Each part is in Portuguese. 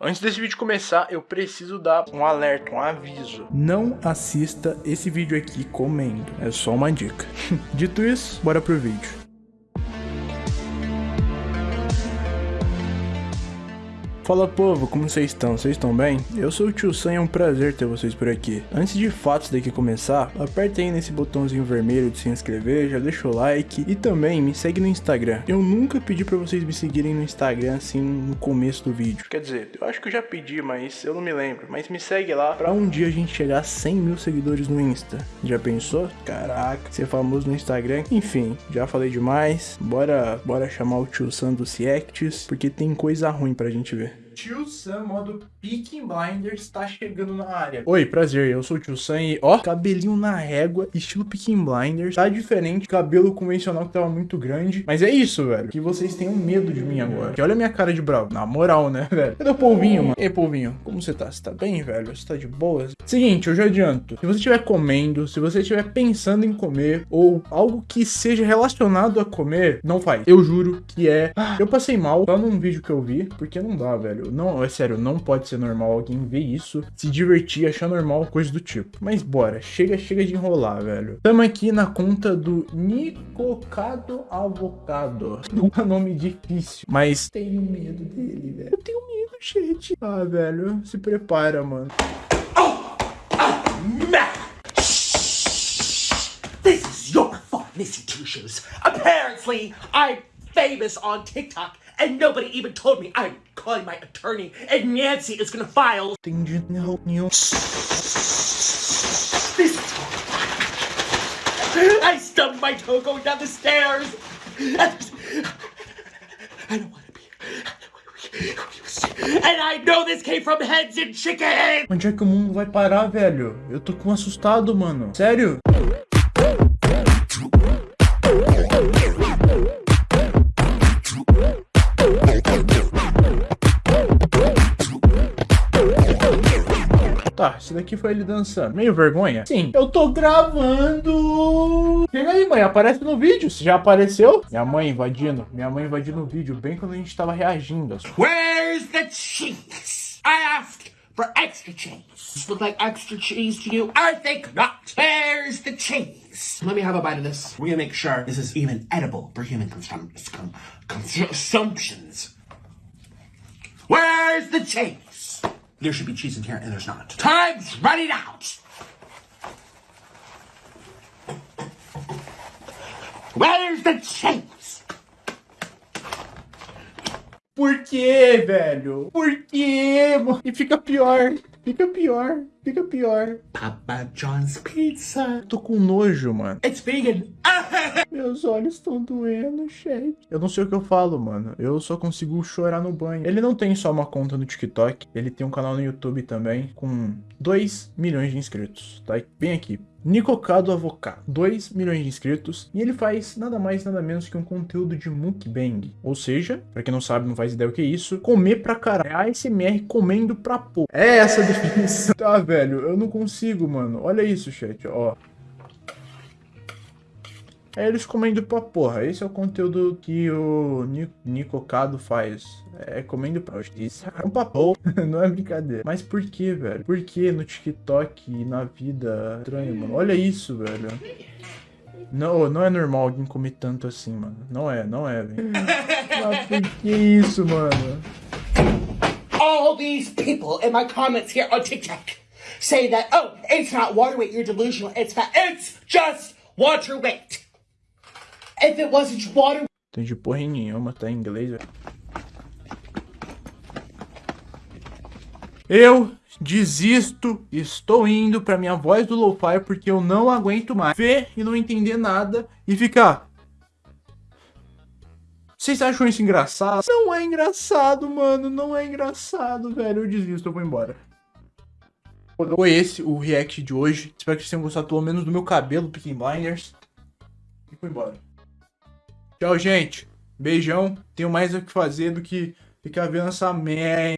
Antes desse vídeo começar, eu preciso dar um alerta, um aviso. Não assista esse vídeo aqui comendo, é só uma dica. Dito isso, bora pro vídeo. Fala povo, como vocês estão? Vocês estão bem? Eu sou o Tio Sam e é um prazer ter vocês por aqui. Antes de fato daqui começar, aperta aí nesse botãozinho vermelho de se inscrever, já deixa o like e também me segue no Instagram. Eu nunca pedi pra vocês me seguirem no Instagram assim no começo do vídeo. Quer dizer, eu acho que eu já pedi, mas eu não me lembro. Mas me segue lá pra um dia a gente chegar a 100 mil seguidores no Insta. Já pensou? Caraca, ser famoso no Instagram. Enfim, já falei demais. Bora, bora chamar o Tio Sam do Ciects, porque tem coisa ruim pra gente ver. Tio Sam, modo Peaking Blinders, tá chegando na área. Oi, prazer, eu sou o Tio Sam e, ó, cabelinho na régua, estilo Peaking Blinders. Tá diferente, cabelo convencional que tava muito grande. Mas é isso, velho, que vocês tenham medo de mim agora. Que olha a minha cara de bravo. Na moral, né, velho? Cadê o polvinho, mano? Ei, polvinho, como você tá? Você tá bem, velho? Você tá de boas? Seguinte, eu já adianto. Se você estiver comendo, se você estiver pensando em comer, ou algo que seja relacionado a comer, não faz. Eu juro que é... Ah, eu passei mal só num vídeo que eu vi, porque não dá, velho. Não, é sério, não pode ser normal alguém ver isso, se divertir, achar normal, coisa do tipo. Mas bora, chega, chega de enrolar, velho. Tamo aqui na conta do Nicocado Avocado. Um nome difícil, mas tenho medo dele, velho. Eu tenho medo, gente. Ah, velho, se prepara, mano. Oh! Ah, This is your Two Shoes. Apparently, I'm famous on TikTok and nobody even told me I'm calling my attorney and Nancy is gonna file. I stubbed my toe going down the stairs. I don't want to be. And I know this came from heads and chicken! Onde é que o mundo vai parar, velho? Eu tô com assustado, mano. Sério? Tá, esse daqui foi ele dançando. Meio vergonha? Sim. Eu tô gravando. Chega aí, mãe. Aparece no vídeo. Você já apareceu? Minha mãe invadindo. Minha mãe invadindo o vídeo bem quando a gente tava reagindo. Where's the cheese? I asked for extra cheese. This look like extra cheese to you? I think not. Where's the cheese? Let me have a bite of this. We're gonna make sure this is even edible for human consum consumptions. Where's the cheese? There should be cheese in here, and there's not. Time's running out! Where's the cheese? Por que, velho? Por que? E fica pior. Fica pior. Fica pior. Papa John's Pizza. Tô com nojo, mano. It's vegan. Meus olhos estão doendo, chat. Eu não sei o que eu falo, mano. Eu só consigo chorar no banho. Ele não tem só uma conta no TikTok. Ele tem um canal no YouTube também com 2 milhões de inscritos. Tá bem aqui. Nicocado Avocado, 2 milhões de inscritos, e ele faz nada mais nada menos que um conteúdo de mukbang, ou seja, pra quem não sabe, não faz ideia o que é isso, comer pra caralho, é ASMR comendo pra pô. É essa a definição. Tá, velho, eu não consigo, mano, olha isso, chat, ó. É eles comendo pra porra. Esse é o conteúdo que o Nicocado faz. É comendo pra Isso é um papo. Não é brincadeira. Mas por que, velho? Por que no TikTok e na vida estranho, mano? Olha isso, velho. Não, não é normal alguém comer tanto assim, mano. Não é, não é, velho. Por que isso, mano? All these people in my comments here on TikTok say that, oh, it's not water weight, you're delusional, it's fat. It's just water weight. If it wasn't water... Entendi porra nenhuma, tá em inglês, velho. Eu desisto, estou indo pra minha voz do lo-fi porque eu não aguento mais ver e não entender nada e ficar... Vocês acham isso engraçado? Não é engraçado, mano, não é engraçado, velho. Eu desisto, eu vou embora. Foi esse o react de hoje. Espero que vocês tenham gostado pelo menos do meu cabelo, Picking Blinders. E fui embora. Tchau, gente. Beijão. Tenho mais o que fazer do que ficar vendo essa merda.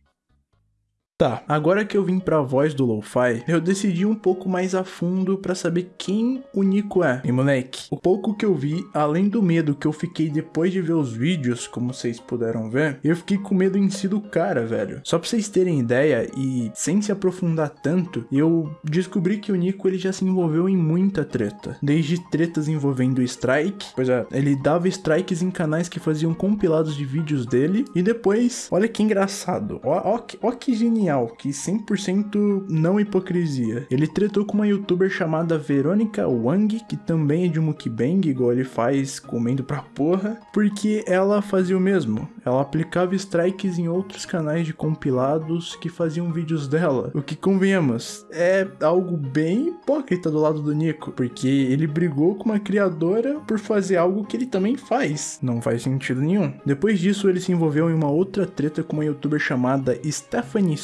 Tá, agora que eu vim pra voz do Lo-Fi, eu decidi um pouco mais a fundo pra saber quem o Nico é. E moleque, o pouco que eu vi, além do medo que eu fiquei depois de ver os vídeos, como vocês puderam ver, eu fiquei com medo em si do cara, velho. Só pra vocês terem ideia e sem se aprofundar tanto, eu descobri que o Nico ele já se envolveu em muita treta. Desde tretas envolvendo Strike, pois é, ele dava strikes em canais que faziam compilados de vídeos dele, e depois, olha que engraçado, ó, ó, ó que genial genial, que 100% não hipocrisia. Ele tretou com uma youtuber chamada Verônica Wang, que também é de mukbang, igual ele faz comendo pra porra, porque ela fazia o mesmo. Ela aplicava strikes em outros canais de compilados que faziam vídeos dela. O que convenhamos, é algo bem hipócrita do lado do Nico, porque ele brigou com uma criadora por fazer algo que ele também faz. Não faz sentido nenhum. Depois disso, ele se envolveu em uma outra treta com uma youtuber chamada Stephanie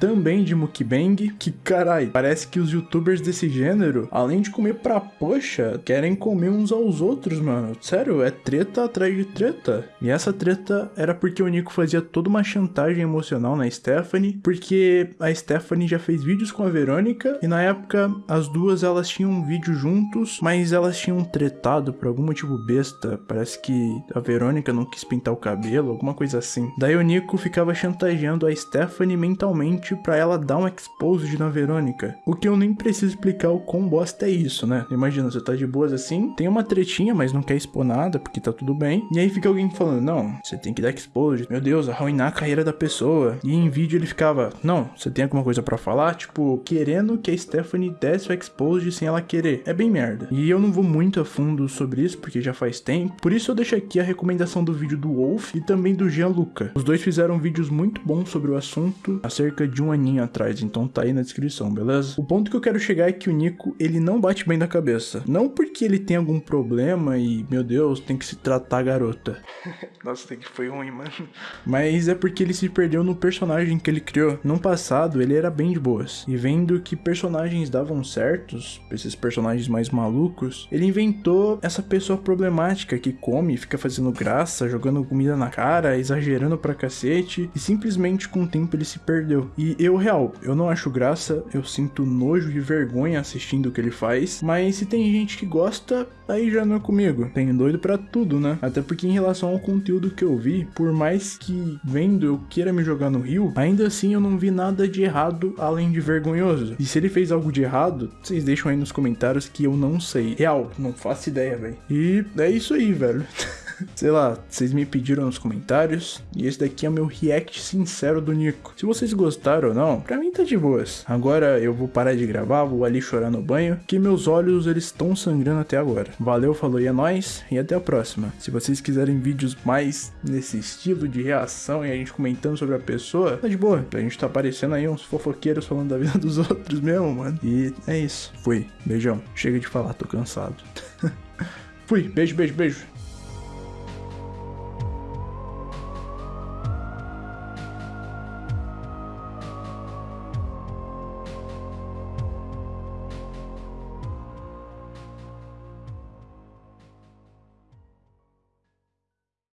Também de mukbang, que carai, parece que os youtubers desse gênero, além de comer pra poxa, querem comer uns aos outros, mano. Sério, é treta atrás de treta. E essa treta era porque o Nico fazia toda uma chantagem emocional na Stephanie, porque a Stephanie já fez vídeos com a Verônica e na época as duas elas tinham um vídeo juntos, mas elas tinham tretado por algum motivo besta. Parece que a Verônica não quis pintar o cabelo, alguma coisa assim. Daí o Nico ficava chantageando a Stephanie mentalmente mentalmente para ela dar um exposed na Verônica. O que eu nem preciso explicar o quão bosta é isso, né? Imagina, você tá de boas assim, tem uma tretinha, mas não quer expor nada porque tá tudo bem. E aí fica alguém falando, não, você tem que dar exposed. Meu Deus, arruinar a carreira da pessoa. E em vídeo ele ficava, não, você tem alguma coisa para falar? Tipo, querendo que a Stephanie desse o exposed sem ela querer. É bem merda. E eu não vou muito a fundo sobre isso porque já faz tempo. Por isso eu deixo aqui a recomendação do vídeo do Wolf e também do Gianluca. Os dois fizeram vídeos muito bons sobre o assunto cerca de um aninho atrás, então tá aí na descrição, beleza? O ponto que eu quero chegar é que o Nico, ele não bate bem da cabeça. Não porque ele tem algum problema e, meu Deus, tem que se tratar garota. Nossa, que foi ruim, mano. Mas é porque ele se perdeu no personagem que ele criou. No passado, ele era bem de boas. E vendo que personagens davam certos, esses personagens mais malucos, ele inventou essa pessoa problemática que come, fica fazendo graça, jogando comida na cara, exagerando pra cacete, e simplesmente com o tempo ele se perdeu perdeu. E eu, real, eu não acho graça, eu sinto nojo e vergonha assistindo o que ele faz, mas se tem gente que gosta, aí já não é comigo. Tem doido para tudo, né? Até porque em relação ao conteúdo que eu vi, por mais que vendo eu queira me jogar no rio, ainda assim eu não vi nada de errado além de vergonhoso. E se ele fez algo de errado, vocês deixam aí nos comentários que eu não sei. Real, não faço ideia, velho. E é isso aí, velho. Sei lá, vocês me pediram nos comentários e esse daqui é o meu react sincero do Nico. Se vocês gostaram ou não, pra mim tá de boas. Agora eu vou parar de gravar, vou ali chorar no banho, que meus olhos eles estão sangrando até agora. Valeu, falou e é nóis, e até a próxima. Se vocês quiserem vídeos mais nesse estilo de reação e a gente comentando sobre a pessoa, tá de boa. A gente tá aparecendo aí uns fofoqueiros falando da vida dos outros mesmo, mano. E é isso. Fui. Beijão. Chega de falar, tô cansado. Fui. Beijo, beijo, beijo.